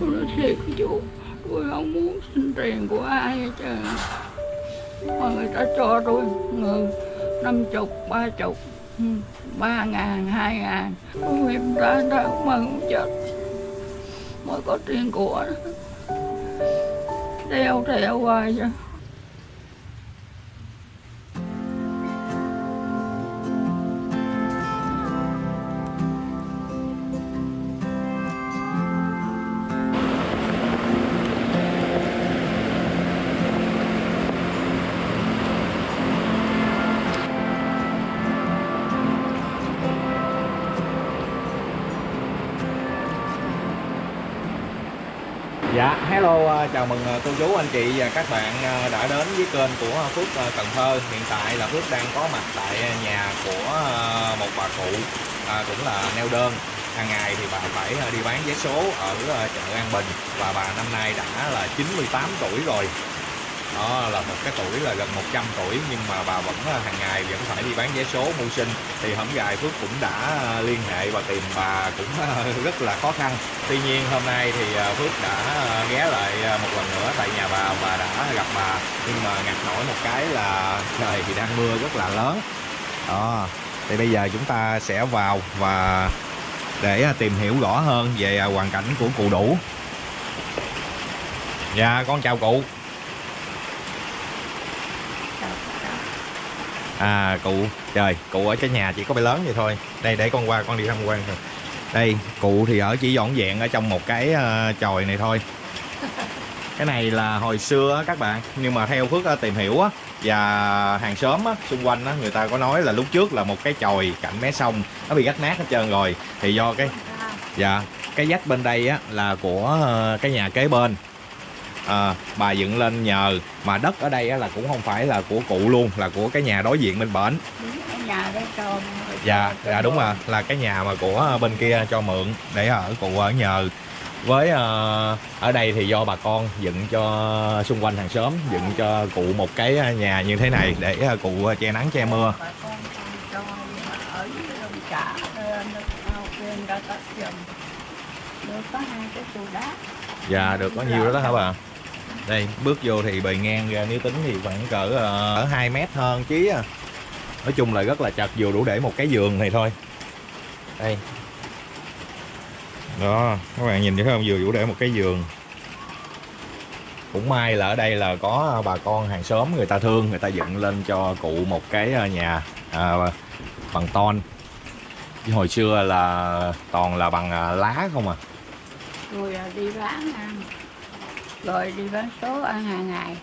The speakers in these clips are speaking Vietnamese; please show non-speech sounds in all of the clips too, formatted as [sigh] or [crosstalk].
tôi nói thiệt với chú tôi không muốn xin tiền của ai hết trơn. Mà người ta cho tôi người năm chục ba chục ừ, ba ngàn hai ngàn. Tôi em ta người ta cũng mừng chết. Mới có tiền của. Đeo theo hoài chứ. Dạ, hello, à, chào mừng à, cô chú, anh chị và các bạn à, đã đến với kênh của Phước Cần Thơ. Hiện tại là Phước đang có mặt tại nhà của một bà cụ à, cũng là neo đơn. Hàng ngày thì bà phải đi bán vé số ở chợ An Bình Và bà năm nay đã là 98 tuổi rồi đó, là một cái tuổi là gần 100 tuổi, nhưng mà bà vẫn à, hàng ngày vẫn phải đi bán vé số mưu sinh. Thì hổng gài Phước cũng đã à, liên hệ và tìm bà cũng à, [laughs] rất là khó khăn. Tuy nhiên hôm nay thì Phước đã ghé lại một lần nữa tại nhà bà và đã gặp bà. Nhưng mà ngặt nổi một cái là trời thì đang mưa rất là lớn. Đó, thì bây giờ chúng ta sẽ vào và để tìm hiểu rõ hơn về hoàn cảnh của cụ đủ. Dạ con chào cụ. À cụ Trời cụ ở cái nhà chỉ có bé lớn vậy thôi. Đây để con qua con đi tham quan thôi. Đây cụ thì ở chỉ dọn dẹn ở trong một cái uh, chòi này thôi. Cái này là hồi xưa á, các bạn Nhưng mà theo Phước ờ, tìm hiểu á Và hàng xóm á, xung quanh á, người ta có nói là lúc trước là một cái chòi cạnh mé sông Nó bị rách nát hết trơn rồi. Thì do cái Dạ Cái vách bên đây á là của ờ, cái nhà kế bên à, bà dựng lên nhờ. Mà đất ở đây á, là cũng không phải là của cụ luôn là của cái nhà đối diện bên bển. Nhà đó cho dạ dạ đúng rồi. Là cái nhà mà của bên kia cho mượn để ở cụ ở nhờ. Với ờ, ở đây thì do bà con dựng cho xung quanh hàng xóm dựng cho cụ một cái nhà như thế này để ờ, cụ che nắng che mưa. Dạ được có nhiêu đó đó hả bà đây bước vô thì bề ngang ra nếu tính thì khoảng cỡ ờ, ở hai mét hơn chí à. Nói chung là rất là chật vừa đủ để một cái giường này thôi. Đây. Đó các bạn nhìn thấy không? Vừa đủ để một cái giường. Cũng may là ở đây là có ờ, bà con hàng xóm người ta thương người ta dựng lên cho cụ một cái ờ, nhà à, bằng ton. Chứ hồi xưa là toàn là bằng lá không à. Rồi đi bán ăn rồi đi bán số ăn hàng ngày.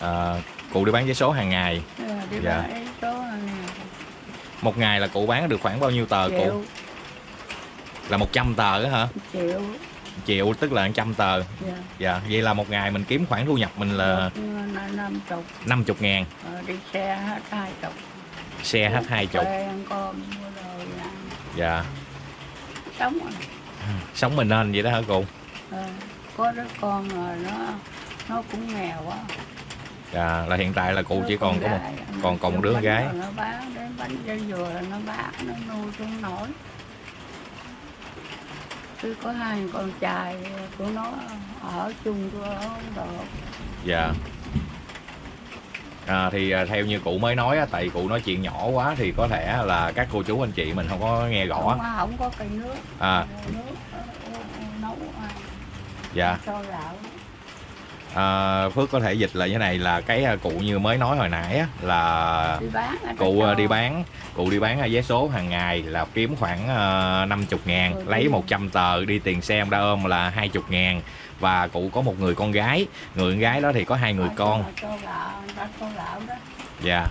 À, cụ đi bán vé số hàng ngày? Rồi đi Dạ. bán số ăn ngày. Một ngày là cụ bán được khoảng bao nhiêu tờ cụ? Triệu. Là 100 tờ đó hả? Triệu. Triệu tức là 100 tờ. Dạ. dạ vậy là một ngày mình kiếm khoản thu nhập mình là Một, ờ, năm chục. 50 ngàn. Ờ, đi xe hết hai chục. Xe hết hai chục. Thuê ăn cơm mua đồ dạ. Sống rồi. Sống mình nên vậy đó hả cụ? Ờ, có đứa con rồi nó nó cũng nghèo quá. Dạ là hiện tại là cụ chỉ còn có một còn còn một đứa con gái. nó bán đến bánh dây dừa là nó bán nó nuôi không nổi. Cứ có hai con trai của nó ở chung nó không được. Dạ. À, thì à, theo như cụ mới nói á, tại cụ nói chuyện nhỏ quá thì có thể là các cô chú anh chị mình không có nghe rõ. Không, không có cây nước à. nước dạ. Cho gạo. À, Phước có thể dịch lại như này là cái à, cụ như mới nói hồi nãy á, là đi bán ở cụ à, đi bán. Cụ đi bán vé số hàng ngày là kiếm khoảng uh, 50 ngàn Ừ, lấy đi. 100 tờ đi tiền xe đa ôm là 20 ngàn. Và cụ có một người con gái người con gái đó thì có hai người Họ con. cho, cho gạo người ta cho gạo đó. Dạ.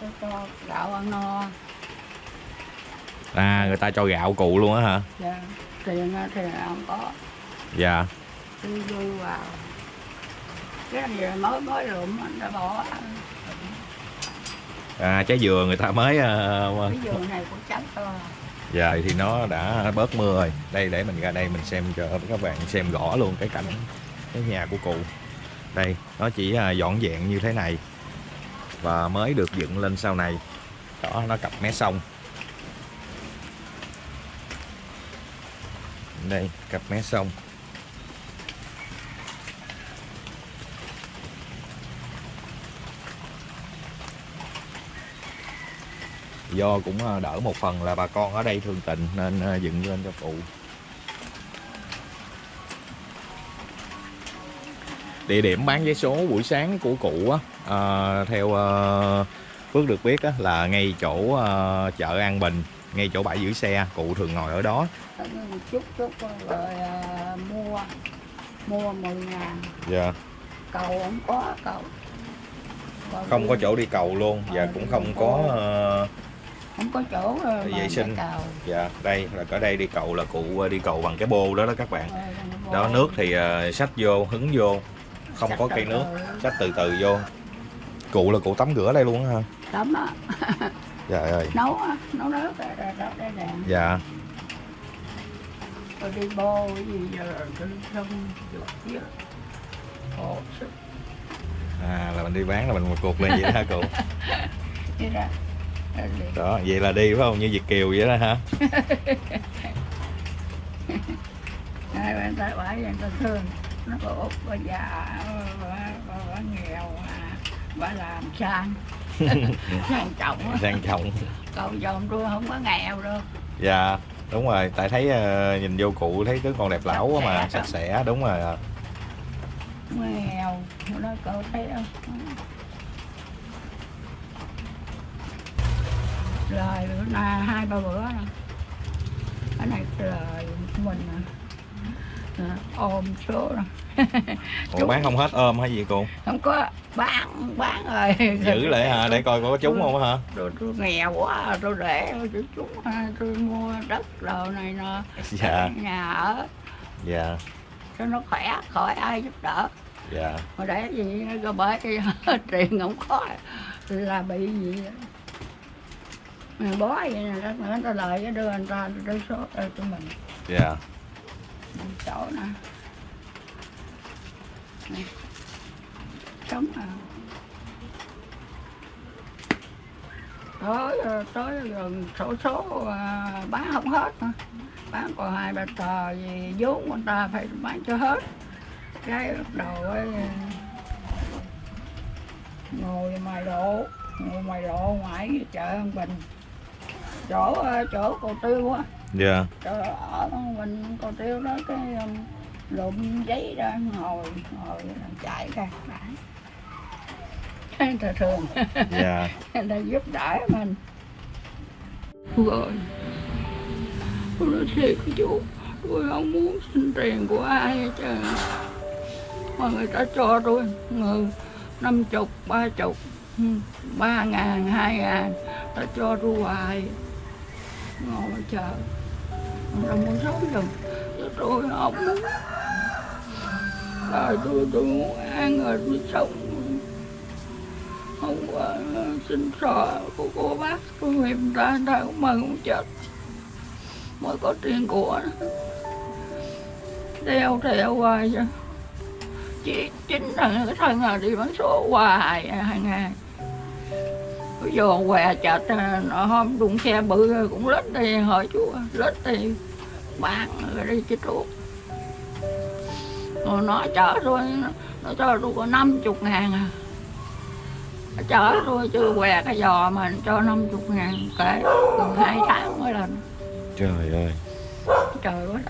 Cho, cho gạo ăn no. À người ta cho gạo cụ luôn á hả? Dạ. tiền thì không có. Dạ tôi vui vào cái gì mới mới lượm anh đã bỏ à, trái dừa người ta mới uh, cái giường này cũng trắng to Dạ thì nó đã bớt mưa rồi. Đây để mình ra đây mình xem cho các bạn xem rõ luôn cái cảnh cái nhà của cụ. Đây, nó chỉ à, dọn dẹn như thế này. Và mới được dựng lên sau này. Đó, nó cặp mé sông. Đây, cặp mé sông. Do cũng ờ, đỡ một phần là bà con ở đây thương tình nên ờ, dựng lên cho cụ. Địa điểm bán vé số buổi sáng của cụ á ờ, theo ờ, Phước được biết á, là ngay chỗ ờ, chợ An Bình ngay chỗ bãi giữ xe. Cụ thường ngồi ở đó. Chút chút rồi à, mua mua 10 ngàn. Dạ. Cầu không có cầu. Còn không có đi- chỗ đi cầu luôn. Và cũng không có ờ, không có chỗ rồi Vệ mà để sinh. cầu dạ đây là ở đây đi cầu là cụ ờ, đi cầu bằng cái bô đó đó các bạn. Rồi, đó nước thì ờ, xách vô hứng vô không Xách có cây nước xách từ từ vô. Cụ là cụ tắm rửa đây luôn ha tắm á. [laughs] Dạ ơi. Nấu nấu nước rồi rồi đó đây nè dạ. Rồi đi bô gì giờ khổ sức. À là mình đi bán là mình một cuộc lên vậy đó hả cụ? [laughs] Đi ra đi đó vậy là đi phải không? Như Việt kiều vậy đó hả? [laughs] Hai bạn ta bãi người ta thương. Nó có út bà già bà, bà, bà nghèo mà bà làm sang. [laughs] Sang trọng sang trọng. Còn chồng tôi không có nghèo đâu dạ đúng rồi. Tại thấy ờ, nhìn vô cụ thấy tướng còn đẹp lão quá mà. Sạch sẽ đúng rồi nghèo. Nó cậu thấy không lời bữa nay hai ba bữa cái này lời mình nè Nè, ôm số nè [laughs] Ủa bán không hết ôm hay gì cụ không có bán bán rồi. Giữ lại hả? Để coi có trúng không hả? rồi tôi nghèo quá tôi để tôi chúng tôi mua đất đồ này nọ. [laughs] Dạ. Nhà ở. Dạ. Cho nó khỏe khỏi ai giúp đỡ. Dạ. Mà để gì có bởi [laughs] tiền không có là bị gì mà bó vậy nè nữa người ta lời cái đưa người ta đưa số đây cho mình. Dạ. Chỗ nè. Nè. sống à. Tới ờ, tới gần sổ số à, bán không hết nữa. bán còn hai ba tờ gì vốn người ta phải bán cho hết. Cái bắt đầu ấy ngồi ngoài độ ngồi ngoài độ ngoài chợ An Bình chỗ ờ, chỗ cầu tiêu á. Dạ. Chỗ ở mình cầu tiêu đó cái um, lụm giấy ra ngồi ngồi chạy ra bán ta thường dạ. [laughs] Người ta giúp đỡ mình. Rồi tôi nói thiệt với chú tôi không muốn xin tiền của ai hết trơn mà người ta cho tôi người năm chục ba chục ba ngàn hai ngàn ta cho tôi hoài ngồi chờ. Rồi muốn sống giùm chứ tôi không muốn rồi tôi tôi muốn ăn rồi tôi sống. Không có xin sợ của cô bác tôi người ta ta cũng mừng cũng chết. Mới có tiền của nó. Đeo theo hoài chứ. Chỉ chính là cái thân là đi bán số hoài hàng ngày giờ què chợt nó hôm đụng xe bự cũng lết đi hỏi chú lết đi. Bán rồi đi chứ thuốc rồi nó chở tôi nó, cho tôi có năm chục ngàn à. Nó chở tôi chưa què cái giò mà cho năm chục ngàn kể gần hai tháng mới lần trời ơi. Trời quá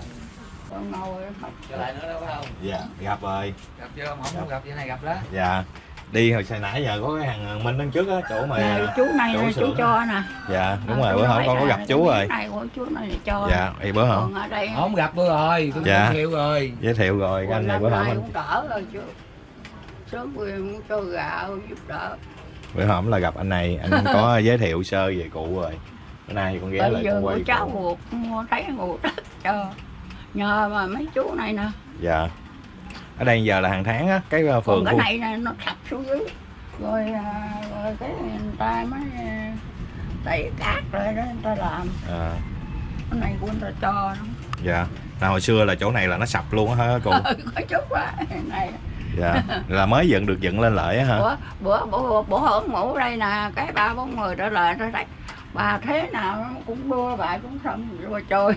ngồi trở lại nữa đâu phải không? Dạ gặp rồi. Gặp chưa? Không không gặp vậy này gặp đó. Dạ đi hồi sáng nãy giờ có cái hàng minh đằng trước á chỗ mà Nè, chú này chỗ nè chú cho nè. Dạ đúng Ờ, rồi bữa hổm con có gặp chú rồi. Này của chú này cho. Dạ thì bữa hổm không gặp bữa rồi tôi Dạ. giới thiệu rồi. Giới thiệu rồi cái anh này bữa hổm anh đỡ rồi chú. Quyền cũng cho gạo giúp đỡ. Bữa hổm là gặp anh này anh [laughs] có giới thiệu sơ về cụ rồi. Bữa nay con ghé lại con quay cháu ruột mua thấy ruột đất cho. Nhờ mà mấy chú này nè. Dạ ở đây giờ là hàng tháng á. Cái còn phường cái khu này nó sập xuống dưới. Rồi à, rồi cái người ta mới à, đẩy cát rồi đó người ta làm. À, cái này của người ta cho nó. Dạ. Là hồi xưa là chỗ này là nó sập luôn á hả cụ có chút quá này. Dạ. Là mới dựng được dựng lên lại á hả? Bữa bữa bữa bữa hưởng mũ đây nè cái ba bốn người trở lại ra đây bà thế nào nó cũng đua bà cũng xong trôi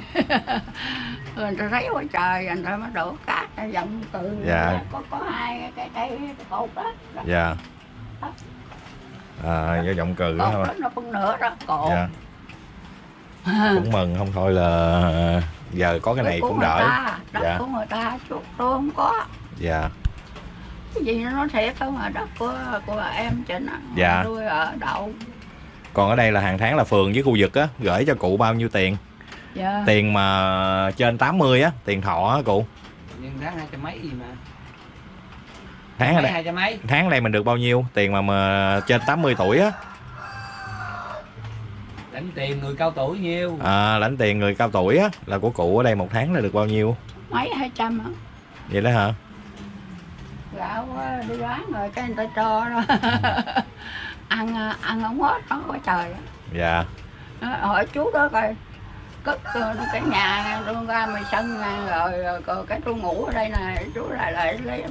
rồi người ta thấy quá trời người ta mới đổ cát ra dòng từ Dạ. có có hai cái cây cột đó. Dạ. À do giọng cừ đó thôi. đó nó phân nửa đó cổ dạ. [laughs] Cũng mừng không thôi là giờ có cái này cũng đỡ. ta, đất Dạ. của người ta chút tôi không có. Dạ. Cái gì nó thiệt không mà đất của của em Trịnh á Dạ. tôi ở đậu còn ở đây là hàng tháng là phường với khu vực á gửi cho cụ bao nhiêu tiền? Dạ. Tiền mà trên 80 á tiền thọ á cụ. Nhưng tháng hai trăm mấy gì mà? Tháng ở đây hai trăm mấy? tháng ở đây mình được bao nhiêu? Tiền mà mà trên 80 tuổi á. Lãnh tiền người cao tuổi nhiêu? À, lãnh tiền người cao tuổi á là của cụ ở đây một tháng là được bao nhiêu? Mấy hai trăm hả vậy đó hả? Gạo đi bán rồi cái người ta cho đó [laughs] ăn à, ăn không hết nó có trời. Dạ. Nó hỏi chú đó coi cất ờ, cái nhà tôi ra mày sân rồi, rồi, rồi cái tôi ngủ ở đây nè chú lại lại lấy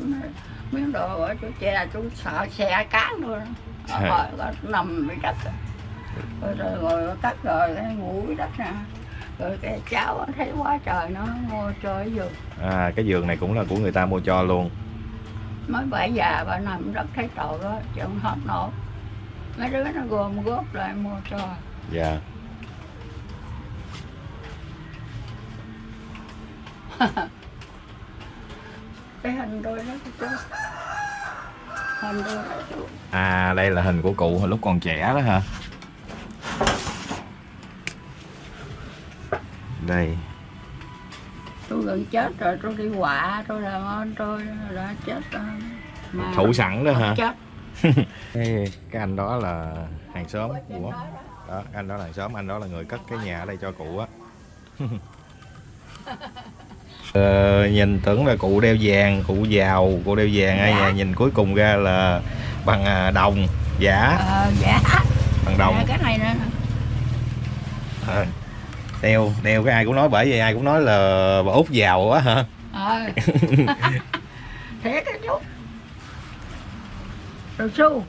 miếng đồ ở chú che chú sợ xe cán luôn. Rồi rồi nằm dưới đất. Rồi rồi ngồi cắt rồi cái ngủ dưới đất nè. Rồi cái cháu thấy quá trời nó ngồi chơi giường. À, cái giường này cũng là của người ta mua cho luôn. Mới bà già bà nằm đất thấy tội đó chứ không hết nổi mấy đứa nó gom góp lại mua cho dạ. [laughs] Cái hình tôi đó chú hình tôi đó chú à đây là hình của cụ hồi lúc còn trẻ đó hả? Đây. Tôi gần chết rồi tôi đi quạ tôi làm ơn tôi đã chết rồi. Mà thủ sẵn đó hả? chết [laughs] cái, anh đó là hàng xóm của đó anh đó là hàng xóm anh đó là người cất cái nhà ở đây cho cụ á. [laughs] Ờ, nhìn tưởng là cụ đeo vàng cụ giàu cụ đeo vàng ai Dạ. nhà nhìn cuối cùng ra là bằng à, đồng giả ờ dạ. Bằng đồng. Dạ, cái này nữa à, đeo đeo cái ai cũng nói bởi vì ai cũng nói là bà út giàu quá hả? Ờ. [laughs] Thiệt cái chú rồi xu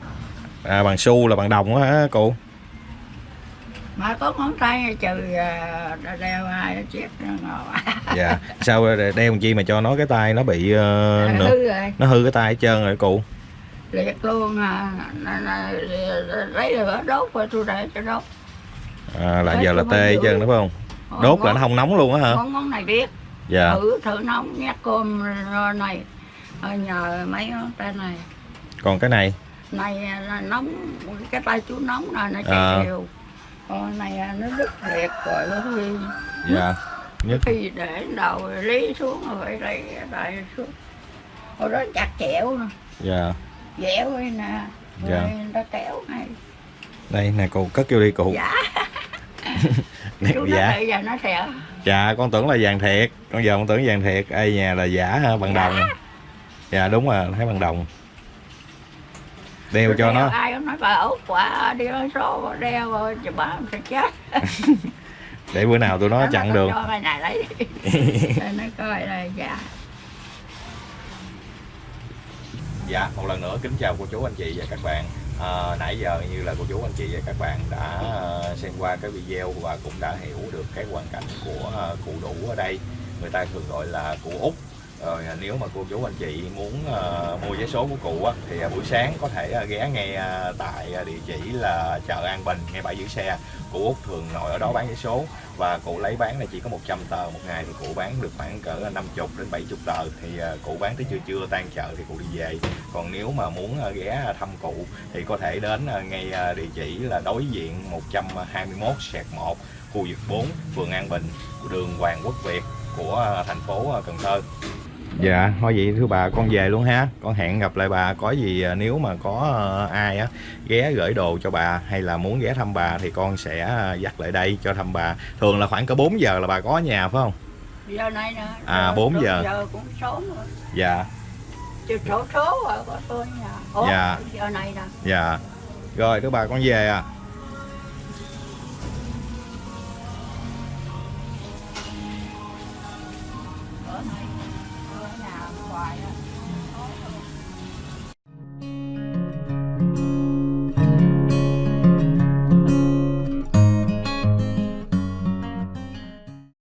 à, bằng xu là bằng đồng á hả cụ? Mà có ngón tay trừ à, đeo hai chiếc [laughs] dạ sao đeo làm chi mà cho nó cái tay nó bị ờ, nữa hư rồi. nó hư cái tay hết trơn rồi cụ. Liệt luôn à lấy lửa đốt rồi tôi để cho đốt à, là giờ là tê mới hết trơn giữ. đúng không? Còn đốt là ngón- nó không nóng luôn á hả? ngón ngón này biết. Dạ. Thử thử nóng nhát cơm này. Ờ, nhờ mấy ngón tay này còn cái này? Này là nóng cái tay chú nóng này nó À. chạy đều. Còn này à, nó đứt liệt rồi nó huy dạ. Nhất khi để đầu lý xuống rồi phải lấy lại xuống. Hồi đó chặt chẽo nè dạ. Dẻo ấy nè. Dạ. ta kéo này đây nè cụ cất vô đi cụ dạ. [laughs] Nè, chú nói dạ. bây giờ nó sẽ dạ con tưởng là vàng thiệt. Con giờ con tưởng vàng thiệt. Ai nhà là giả hả bằng đồng. Dạ đúng rồi thấy bằng đồng đeo cho đeo nó ai cũng nói bà út quả đi nói số đeo rồi chứ bà sẽ chết. [laughs] Để bữa nào tụi nó nói chặn đường. cho này lấy đi. [laughs] Nó coi đây dạ. Dạ, một lần nữa kính chào cô chú anh chị và các bạn. À, Nãy giờ như là cô chú anh chị và các bạn đã ờ, xem qua cái video và cũng đã hiểu được cái hoàn cảnh của ờ, cụ đủ ở đây. Người ta thường gọi là cụ Út rồi à, nếu mà cô chú anh chị muốn uh, mua vé số của cụ á, thì uh, buổi sáng có thể uh, ghé ngay uh, tại uh, địa chỉ là chợ An Bình ngay bãi giữ xe. Cụ Út thường ngồi ở đó bán vé số và cụ lấy bán là chỉ có 100 tờ một ngày thì cụ bán được khoảng cỡ 50 đến 70 tờ thì uh, cụ bán tới trưa trưa tan chợ thì cụ đi về. Còn nếu mà muốn uh, ghé thăm cụ thì có thể đến uh, ngay uh, địa chỉ là đối diện 121 sẹt 1 khu vực 4 phường An Bình đường Hoàng Quốc Việt của thành phố Cần Thơ. Dạ, thôi vậy thưa bà con về luôn ha. Con hẹn gặp lại bà có gì à, nếu mà có à, ai á ghé gửi đồ cho bà hay là muốn ghé thăm bà thì con sẽ à, dắt lại đây cho thăm bà. Thường là khoảng cỡ 4 giờ là bà có nhà phải không? giờ này nè À, bốn giờ. giờ cũng sớm rồi. Dạ, chứ số số rồi có tôi nhà. Ủa, Dạ. giờ này nè. Dạ. Rồi thưa bà con về à